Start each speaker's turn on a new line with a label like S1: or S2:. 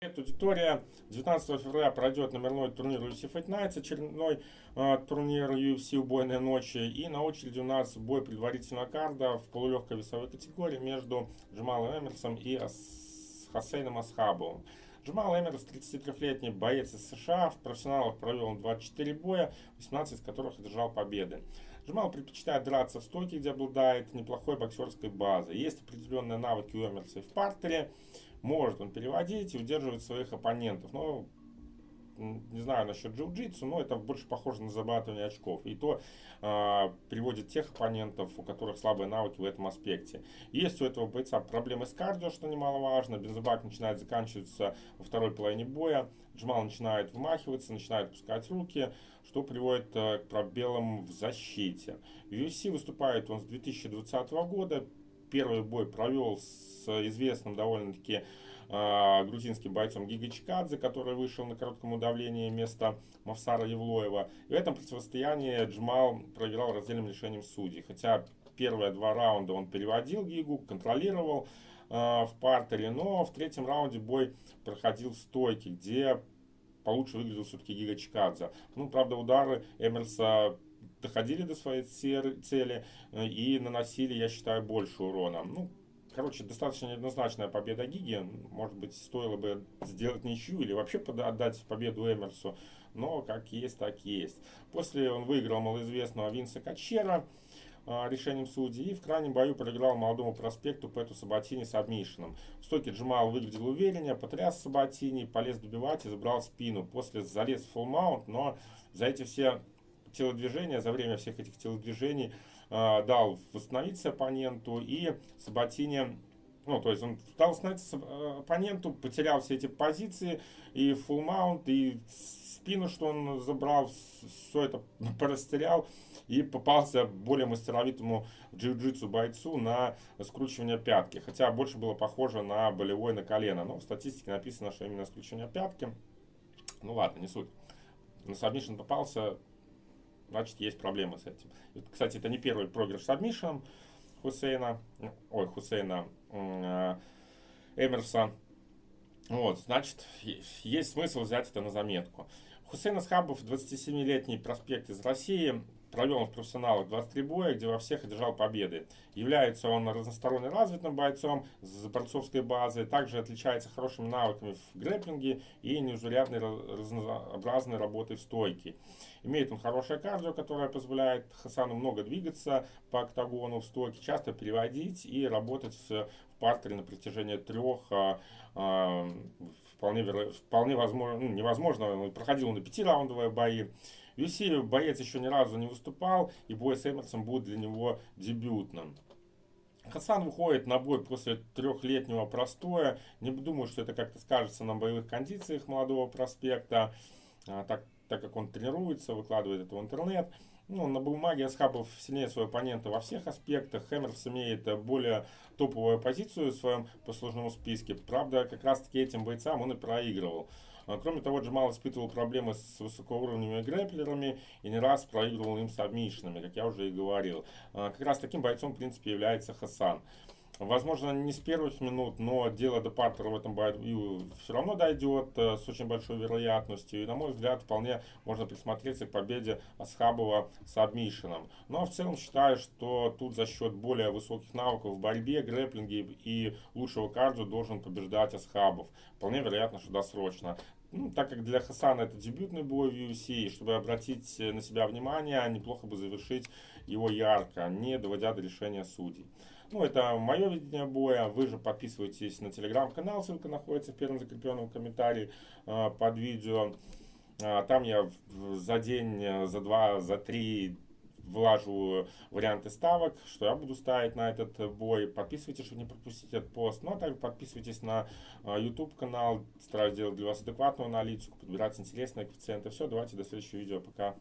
S1: Аудитория. 19 февраля пройдет номерной турнир UFC Fight Nights, очередной э, турнир UFC убойной ночи. И на очереди у нас бой предварительного карда в полулегкой весовой категории между Джамалом Эмерсом и Хасейном Асхабовым. Джамал Эмерс, 33-летний боец из США, в профессионалах провел 24 боя, 18 из которых одержал победы. Джамал предпочитает драться в стойке, где обладает неплохой боксерской базой. Есть определенные навыки у Эмерса в партере может он переводить и удерживать своих оппонентов. Но не знаю насчет джиу-джитсу, но это больше похоже на зарабатывание очков. И то э, приводит тех оппонентов, у которых слабые навыки в этом аспекте. Есть у этого бойца проблемы с кардио, что немаловажно. Бензобак начинает заканчиваться во второй половине боя. Джмал начинает вмахиваться, начинает пускать руки, что приводит э, к пробелам в защите. В UFC выступает он с 2020 года. Первый бой провел с известным довольно-таки э, грузинским бойцом Гига Чикадзе, который вышел на коротком удавлении вместо Мавсара Евлоева. И в этом противостоянии Джмал проиграл раздельным решением судей. Хотя первые два раунда он переводил Гигу, контролировал э, в партере, но в третьем раунде бой проходил в стойке, где получше выглядел все-таки Гига. Ну, правда, удары Эмерса доходили до своей цели э, и наносили, я считаю, больше урона. Ну, короче, достаточно неоднозначная победа Гиги. Может быть, стоило бы сделать ничью или вообще отдать победу Эмерсу. Но как есть, так есть. После он выиграл малоизвестного Винса Качера э, решением судей. И в крайнем бою проиграл молодому проспекту Пэту Сабатини с обмишином. В стойке Джамал выглядел увереннее, потряс Сабатини, полез добивать и забрал спину. После залез в фулл но за эти все телодвижения, за время всех этих телодвижений э, дал восстановиться оппоненту и Сабатини ну, то есть он дал восстановиться э, оппоненту, потерял все эти позиции, и full mount, и спину, что он забрал, все это порастерял, и попался более мастеровитому джиу-джитсу бойцу на скручивание пятки. Хотя больше было похоже на болевой на колено. Но в статистике написано, что именно скручивание пятки. Ну ладно, не суть. На submission попался, значит есть проблемы с этим. Кстати, это не первый проигрыш сабмишем Хусейна, ой, Хусейна э, Эмерса. Вот, значит, есть смысл взять это на заметку. Хусейн Асхабов, 27-летний проспект из России, провел в профессионалах 23 боя, где во всех одержал победы. Является он разносторонне развитым бойцом с борцовской базой, также отличается хорошими навыками в грэпплинге и незаурядной разнообразной работой в стойке. Имеет он хорошее кардио, которое позволяет Хасану много двигаться по октагону в стойке, часто переводить и работать в партере на протяжении трех а, а, вполне, вполне возможно, ну, невозможно, проходил на пятираундовые бои. UFC боец еще ни разу не выступал, и бой с Эмерсом будет для него дебютным. Хасан выходит на бой после трехлетнего простоя. Не думаю, что это как-то скажется на боевых кондициях молодого проспекта, а, так, так как он тренируется, выкладывает это в интернет. Ну, на бумаге Асхабов сильнее своего оппонента во всех аспектах. Хэмерс имеет более топовую позицию в своем послужном списке. Правда, как раз таки этим бойцам он и проигрывал. А, кроме того, Джамал испытывал проблемы с высокоуровневыми грэплерами и не раз проигрывал им с обмишинами, как я уже и говорил. А, как раз таким бойцом, в принципе, является Хасан. Возможно, не с первых минут, но дело до партера в этом бою все равно дойдет э, с очень большой вероятностью. И, на мой взгляд, вполне можно присмотреться к победе Асхабова с обмишином. Но в целом считаю, что тут за счет более высоких навыков в борьбе, грэплинге и лучшего кардио должен побеждать Асхабов. Вполне вероятно, что досрочно. Ну, так как для Хасана это дебютный бой в UFC, чтобы обратить на себя внимание, неплохо бы завершить его ярко, не доводя до решения судей. Ну, это мое видение боя. Вы же подписывайтесь на телеграм-канал, ссылка находится в первом закрепленном комментарии э, под видео. Э, там я за день, за два, за три влажу варианты ставок, что я буду ставить на этот бой. Подписывайтесь, чтобы не пропустить этот пост. Ну, а также подписывайтесь на э, YouTube канал. Стараюсь делать для вас адекватную аналитику, подбирать интересные коэффициенты. Все, давайте до следующего видео. Пока.